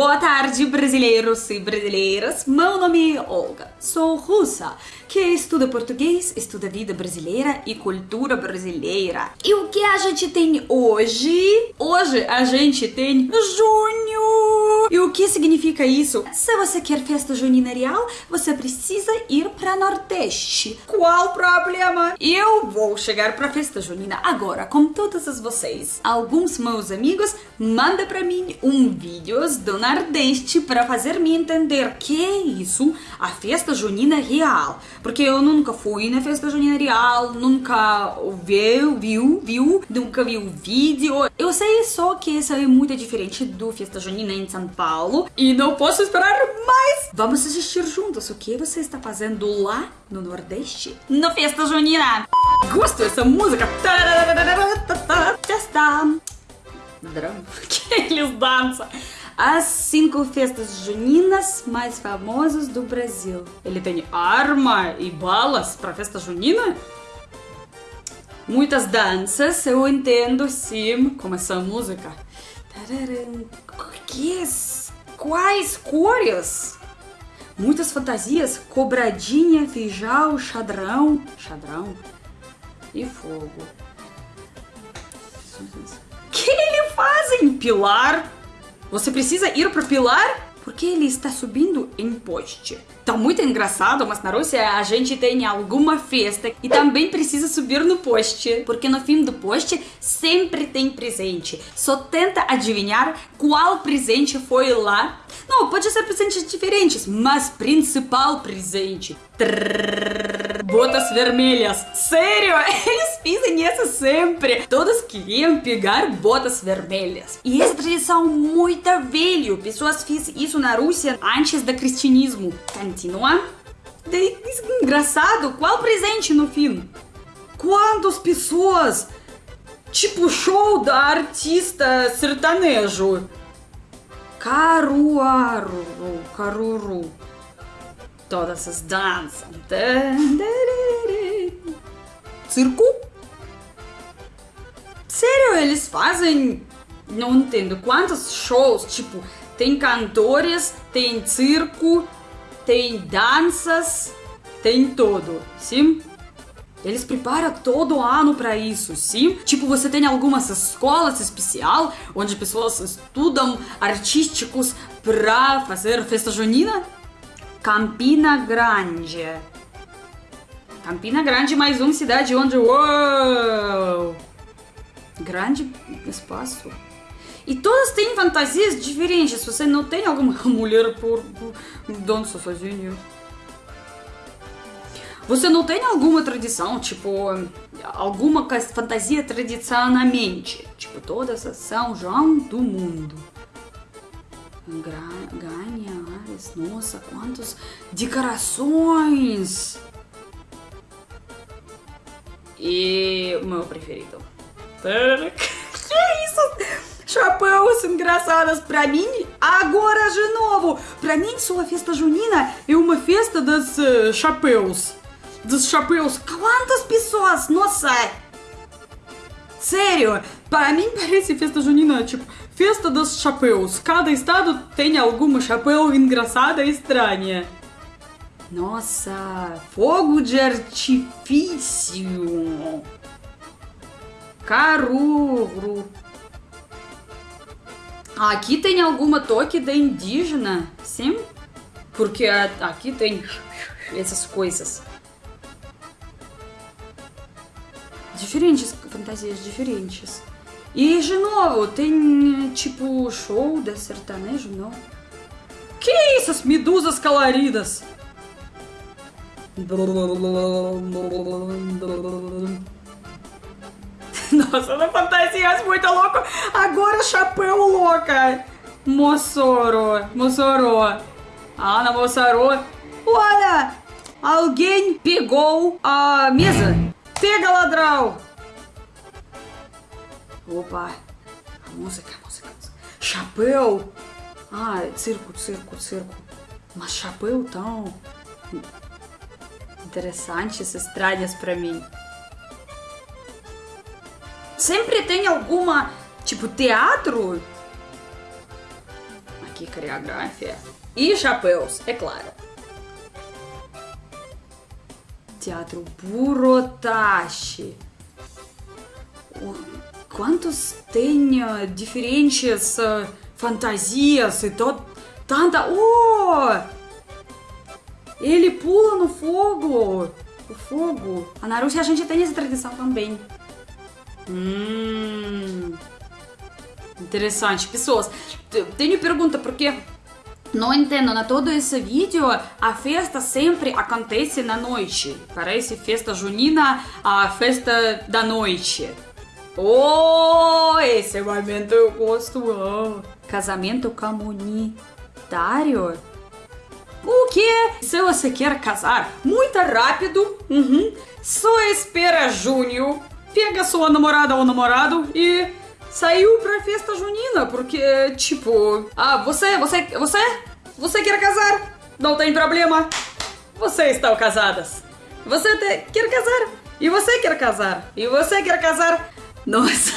Boa tarde, brasileiros e brasileiras. Meu nome é Olga. Sou russa, que estuda português, estuda vida brasileira e cultura brasileira. E o que a gente tem hoje? Hoje a gente tem junho. O que significa isso? Se você quer festa junina real, você precisa ir para Nordeste. Qual problema? Eu vou chegar para festa junina agora com todos vocês. Alguns meus amigos mandam para mim um vídeos do Nordeste para fazer me entender que é isso, a festa junina real. Porque eu nunca fui na festa junina real, nunca viu, viu, viu, nunca vi o vídeo. Eu sei só que isso é muito diferente do festa junina em São Paulo e não posso esperar mais. Vamos assistir juntos o que você está fazendo lá no Nordeste, no festa junina. Gosto dessa música. Testa. Drama. Que eles dançam as cinco festas juninas mais famosas do Brasil. Ele tem arma e balas para festa junina? Muitas danças, eu entendo sim, como essa música. Que, quais cores? Muitas fantasias, cobradinha, feijão, xadrão, xadrão e fogo. O que ele fazem? Pilar? Você precisa ir pro pilar porque ele está subindo em poste. Tá muito engraçado, mas na Rússia a gente tem alguma festa e também precisa subir no poste, porque no fim do poste sempre tem presente. Só tenta adivinhar qual presente foi lá. Não, pode ser presentes diferentes, mas principal presente. Trrr, botas vermelhas. Sério, eles fazem isso sempre. Todos queriam pegar botas vermelhas. E essa tradição muito velha. Pessoas fizeram isso na Rússia antes do cristianismo. Continua. Engraçado, qual presente no fim? Quantas pessoas? Tipo show da artista sertanejo. Caruaru, caruru. Todas as danças. Circo? Sério, eles fazem. Não entendo quantos shows, tipo, tem cantores, tem circo, tem danças, tem tudo, sim? Eles preparam todo ano para isso, sim? Tipo, você tem algumas escolas especial onde pessoas estudam artísticos para fazer festa junina? Campina Grande. Campina Grande, mais uma cidade onde... Uou! Grande espaço. E todas têm fantasias diferentes. Você não tem alguma mulher por, dança sozinha. Você não tem alguma tradição, tipo, alguma fantasia tradicionalmente? Tipo, todas as São João do mundo. Ganha, Ares, nossa, quantas decorações! E o meu preferido. Que isso? chapéus engraçados pra mim, agora de novo. Pra mim, sua festa junina é uma festa dos uh, chapéus. Dos chapéus. Quantas pessoas? Nossa! Sério, para mim parece festa junina, tipo, festa dos chapéus. Cada estado tem alguma chapéu engraçada e estranha. Nossa, fogo de artifício. Caruru. Aqui tem alguma toque de indígena, sim? Porque aqui tem essas coisas. Diferentes, fantasias diferentes. E de novo, tem tipo show de sertanejo, não? Que essas medusas coloridas? Nossa, na fantasia muito louco. Agora chapéu louca. Moçoro, Moçoro. Ana Moçoro. Olha, alguém pegou a mesa. Pega, ladrão. Opa, a música, a música. Chapéu. Ah, circo, circo, circo. Mas chapéu tão interessantes, estranhas para mim sempre tem alguma, tipo, teatro. que coreografia. E chapéus, é claro. Teatro Burotashi. Quantos tem uh, diferentes uh, fantasias e to, tanta. Oh! Ele pula no fogo! O fogo. A Rússia a gente tem essa tradição também. Hum. Interessante. Pessoas, tenho pergunta, porque não entendo, na todo esse vídeo a festa sempre acontece na noite. Parece festa junina, a festa da noite. Oh, esse momento eu gosto. Oh. Casamento comunitário? O que? Se você quer casar muito rápido, uhum, só espera junho, pega sua namorada ou namorado e saiu pra festa junina, porque, tipo, ah, você, você, você, você quer casar? Não tem problema. Vocês estão casadas. Você te, quer casar? E você quer casar? E você quer casar? Nossa.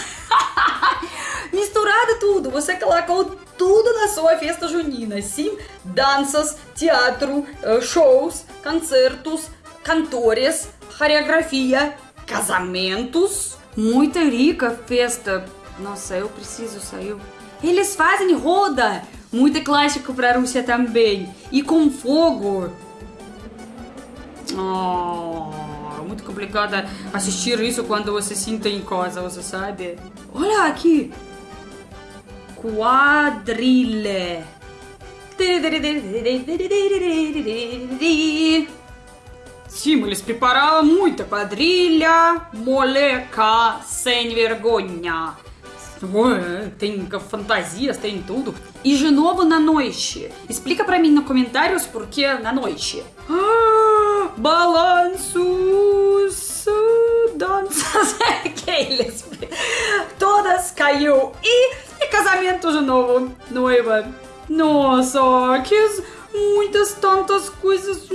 Misturado tudo. Você colocou tudo na sua festa junina. Sim, danças, teatro, eh, shows, concertos, cantores, coreografia, casamentos. Muita rica festa nossa, eu preciso sair. Eles fazem roda! Muito clássico para a Rússia também. E com fogo. Oh, muito complicado assistir isso quando você sinta em casa, você sabe? Olha aqui! Quadrilha. Sim, eles prepararam muita quadrilha, moleca sem vergonha. Tem fantasias, tem tudo. E de novo na noite. Explica pra mim nos comentários por que na noite. Ah, balanços, danças, aqueles. Todas caiu. E, e casamento de novo. Noiva. Nossa, que muitas tantas coisas.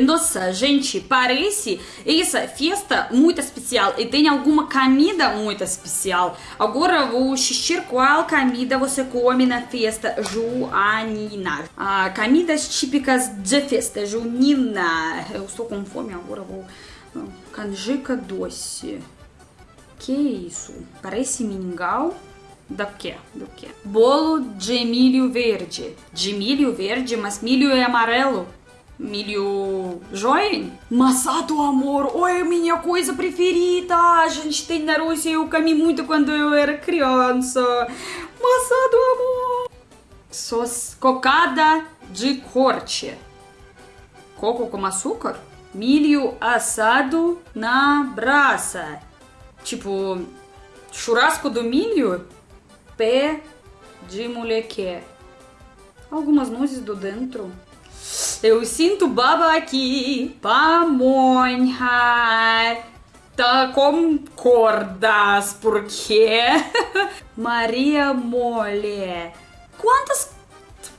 Nossa, gente, parece essa festa muito especial e tem alguma comida muito especial. Agora vou assistir qual comida você come na festa junina. Ah, comidas típicas de festa junina. Eu estou com fome, agora vou... Canjica doce. Que isso? Parece mingau. Do que? Do que? Bolo de milho verde. De milho verde, mas milho é amarelo milho join. Maçã do amor, oi, minha coisa preferida. A gente tem na Rússia, eu comi muito quando eu era criança. Maçã do amor. Sos cocada de corte. Coco com açúcar. Milho assado na brasa. Tipo, churrasco do milho. Pé de moleque. Algumas nozes do dentro. Eu sinto baba aqui, pamonha. Tá concordas, porque Maria Mole. Quantas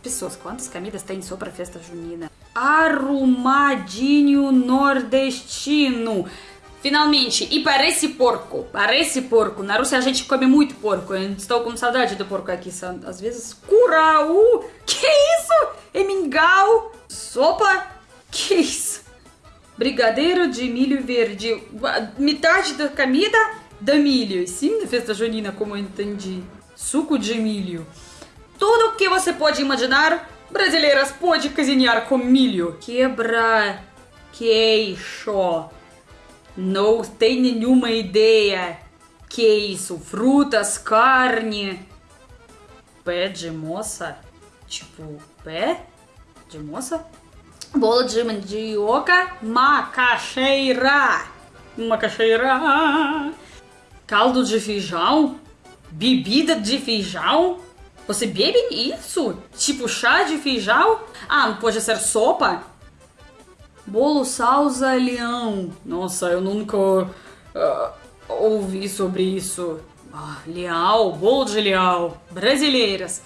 pessoas, quantas comidas tem só pra festa junina? Arrumadinho nordestino. Finalmente, e parece porco, parece porco. Na Rússia a gente come muito porco. Eu estou com saudade do porco aqui. Às vezes, curau. Que isso? É mingau? Sopa? Que isso? Brigadeiro de milho verde. Metade da comida da milho. Sim, na festa junina, como eu entendi. Suco de milho. Tudo o que você pode imaginar, brasileiras pode cozinhar com milho. Quebra queixo. Não tem nenhuma ideia. Que isso? Frutas, carne. Pé de moça? Tipo, pé de moça? Bolo de mandioca, macaxeira. Macaxeira. Caldo de feijão? Bebida de feijão? Você bebe isso? Tipo chá de feijão? Ah, não pode ser sopa? Bolo salsa leão. Nossa, eu nunca uh, ouvi sobre isso. Ah, leal, bolo de leal. Brasileiras.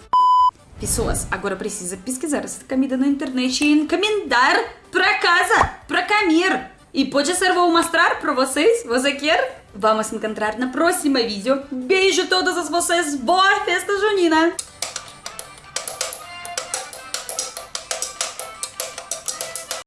Pessoas, agora precisa pesquisar essa comida na internet e encomendar para casa, para comer. E pode ser, vou mostrar para vocês. Você quer? Vamos encontrar na próxima vídeo. Beijo a todas vocês. Boa festa junina!